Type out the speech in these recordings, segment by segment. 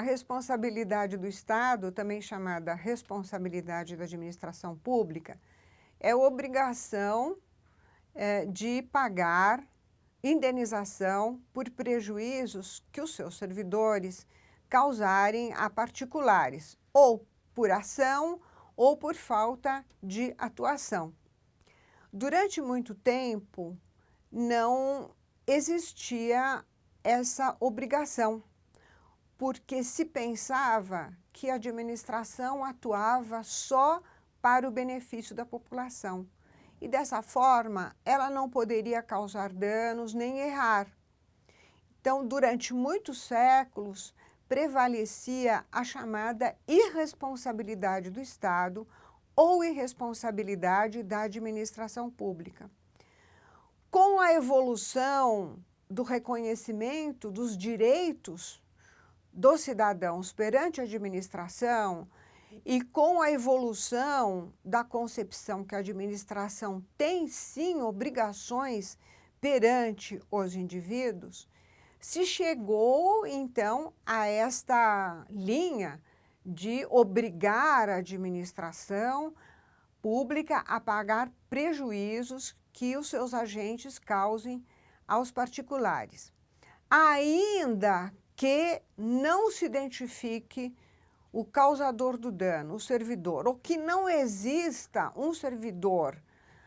responsabilidade do Estado, também chamada responsabilidade da administração pública, é obrigação é, de pagar indenização por prejuízos que os seus servidores causarem a particulares, ou por ação ou por falta de atuação. Durante muito tempo, não existia essa obrigação, porque se pensava que a administração atuava só para o benefício da população. E dessa forma, ela não poderia causar danos nem errar. Então, durante muitos séculos, prevalecia a chamada irresponsabilidade do Estado ou irresponsabilidade da administração pública. Com a evolução do reconhecimento dos direitos dos cidadãos perante a administração e com a evolução da concepção que a administração tem sim obrigações perante os indivíduos, se chegou então a esta linha de obrigar a administração pública a pagar prejuízos que os seus agentes causem aos particulares. Ainda que não se identifique o causador do dano, o servidor, ou que não exista um servidor,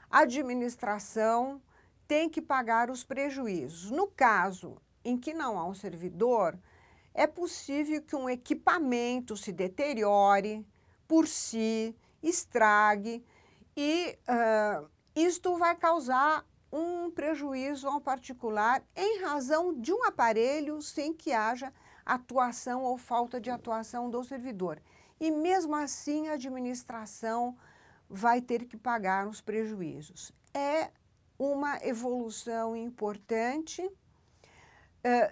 a administração tem que pagar os prejuízos. No caso em que não há um servidor, é possível que um equipamento se deteriore por si, estrague, e uh, isto vai causar um prejuízo ao particular em razão de um aparelho sem que haja atuação ou falta de atuação do servidor. E mesmo assim a administração vai ter que pagar os prejuízos. É uma evolução importante uh,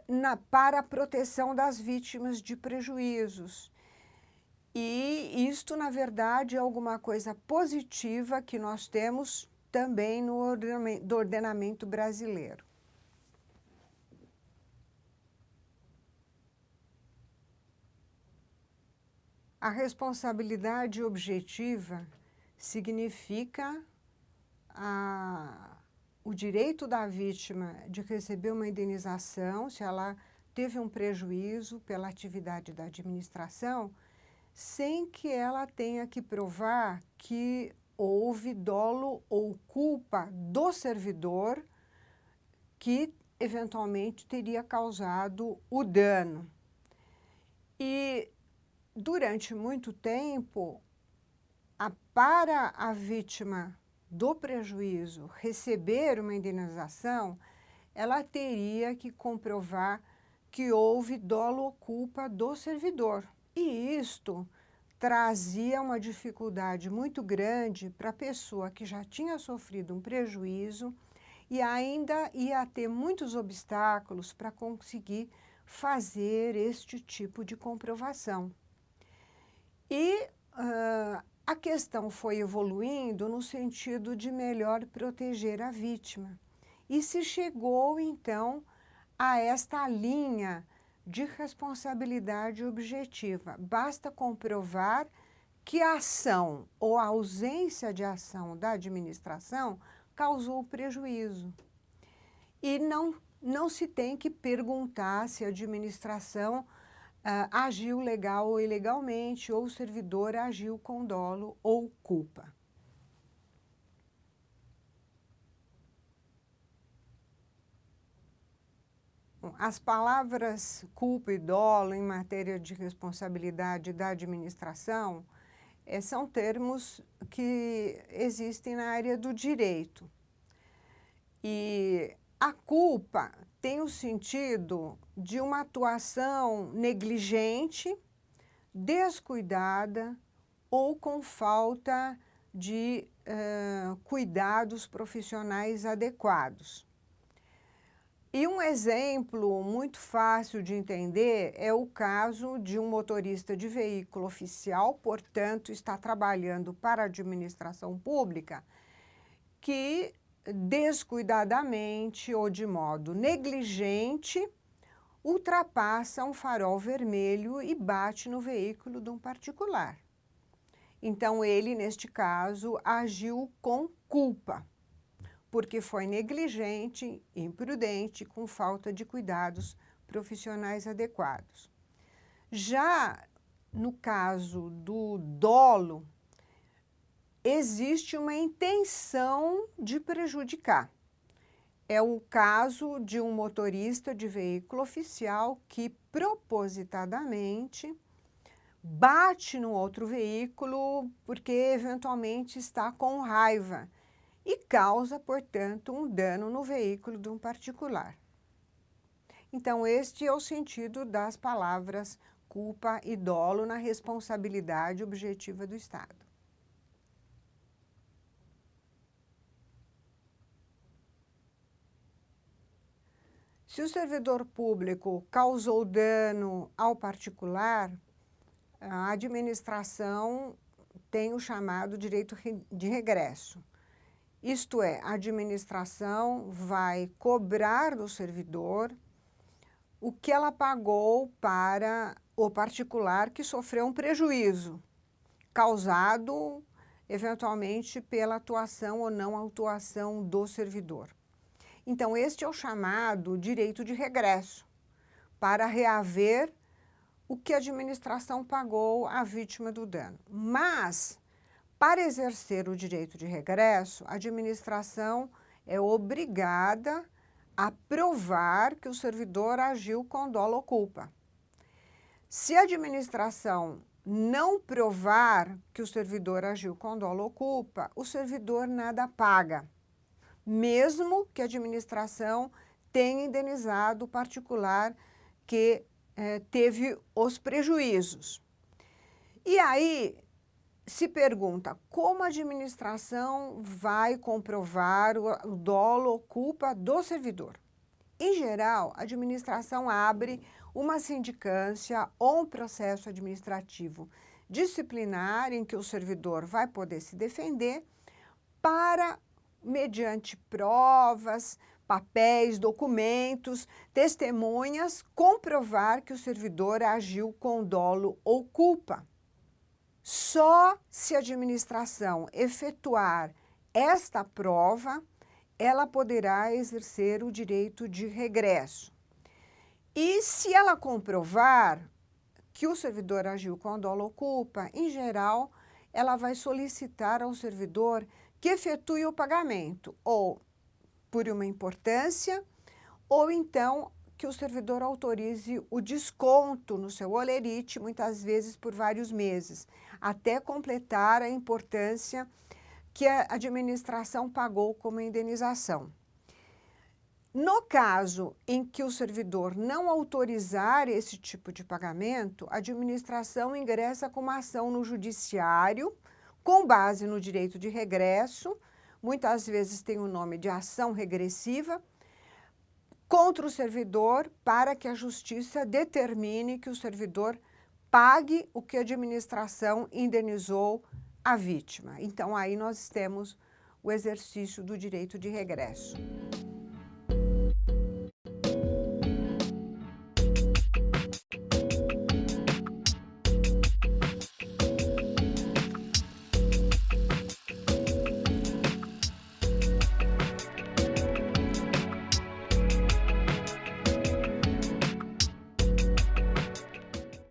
na, para a proteção das vítimas de prejuízos. E isto, na verdade, é alguma coisa positiva que nós temos também no ordenamento, do ordenamento brasileiro. A responsabilidade objetiva significa a, o direito da vítima de receber uma indenização se ela teve um prejuízo pela atividade da administração, sem que ela tenha que provar que houve dolo ou culpa do servidor que eventualmente teria causado o dano. E durante muito tempo, a, para a vítima do prejuízo receber uma indenização, ela teria que comprovar que houve dolo ou culpa do servidor. E isto trazia uma dificuldade muito grande para a pessoa que já tinha sofrido um prejuízo e ainda ia ter muitos obstáculos para conseguir fazer este tipo de comprovação. E uh, a questão foi evoluindo no sentido de melhor proteger a vítima. E se chegou, então, a esta linha de responsabilidade objetiva. Basta comprovar que a ação ou a ausência de ação da administração causou prejuízo. E não, não se tem que perguntar se a administração uh, agiu legal ou ilegalmente, ou o servidor agiu com dolo ou culpa. As palavras culpa e dolo em matéria de responsabilidade da administração é, são termos que existem na área do direito. E a culpa tem o sentido de uma atuação negligente, descuidada ou com falta de uh, cuidados profissionais adequados. E um exemplo muito fácil de entender é o caso de um motorista de veículo oficial, portanto, está trabalhando para a administração pública, que descuidadamente ou de modo negligente ultrapassa um farol vermelho e bate no veículo de um particular. Então, ele, neste caso, agiu com culpa, porque foi negligente, imprudente, com falta de cuidados profissionais adequados. Já no caso do dolo, existe uma intenção de prejudicar. É o caso de um motorista de veículo oficial que propositadamente bate no outro veículo porque eventualmente está com raiva e causa, portanto, um dano no veículo de um particular. Então, este é o sentido das palavras culpa e dolo na responsabilidade objetiva do Estado. Se o servidor público causou dano ao particular, a administração tem o chamado direito de regresso. Isto é, a administração vai cobrar do servidor o que ela pagou para o particular que sofreu um prejuízo causado eventualmente pela atuação ou não atuação do servidor. Então, este é o chamado direito de regresso, para reaver o que a administração pagou à vítima do dano. Mas, para exercer o direito de regresso, a administração é obrigada a provar que o servidor agiu com dolo ou culpa. Se a administração não provar que o servidor agiu com dolo ou culpa, o servidor nada paga mesmo que a administração tenha indenizado o particular que eh, teve os prejuízos. E aí se pergunta como a administração vai comprovar o, dolo ou culpa do servidor. Em geral, a administração abre uma sindicância ou um processo administrativo disciplinar em que o servidor vai poder se defender para mediante provas, papéis, documentos, testemunhas, comprovar que o servidor agiu com dolo ou culpa. Só se a administração efetuar esta prova, ela poderá exercer o direito de regresso. E se ela comprovar que o servidor agiu com dolo ou culpa, em geral, ela vai solicitar ao servidor que efetue o pagamento, ou por uma importância, ou então que o servidor autorize o desconto no seu olerite, muitas vezes por vários meses, até completar a importância que a administração pagou como indenização. No caso em que o servidor não autorizar esse tipo de pagamento, a administração ingressa com uma ação no judiciário com base no direito de regresso, muitas vezes tem o nome de ação regressiva, contra o servidor para que a justiça determine que o servidor pague o que a administração indenizou a vítima. Então, aí nós temos o exercício do direito de regresso.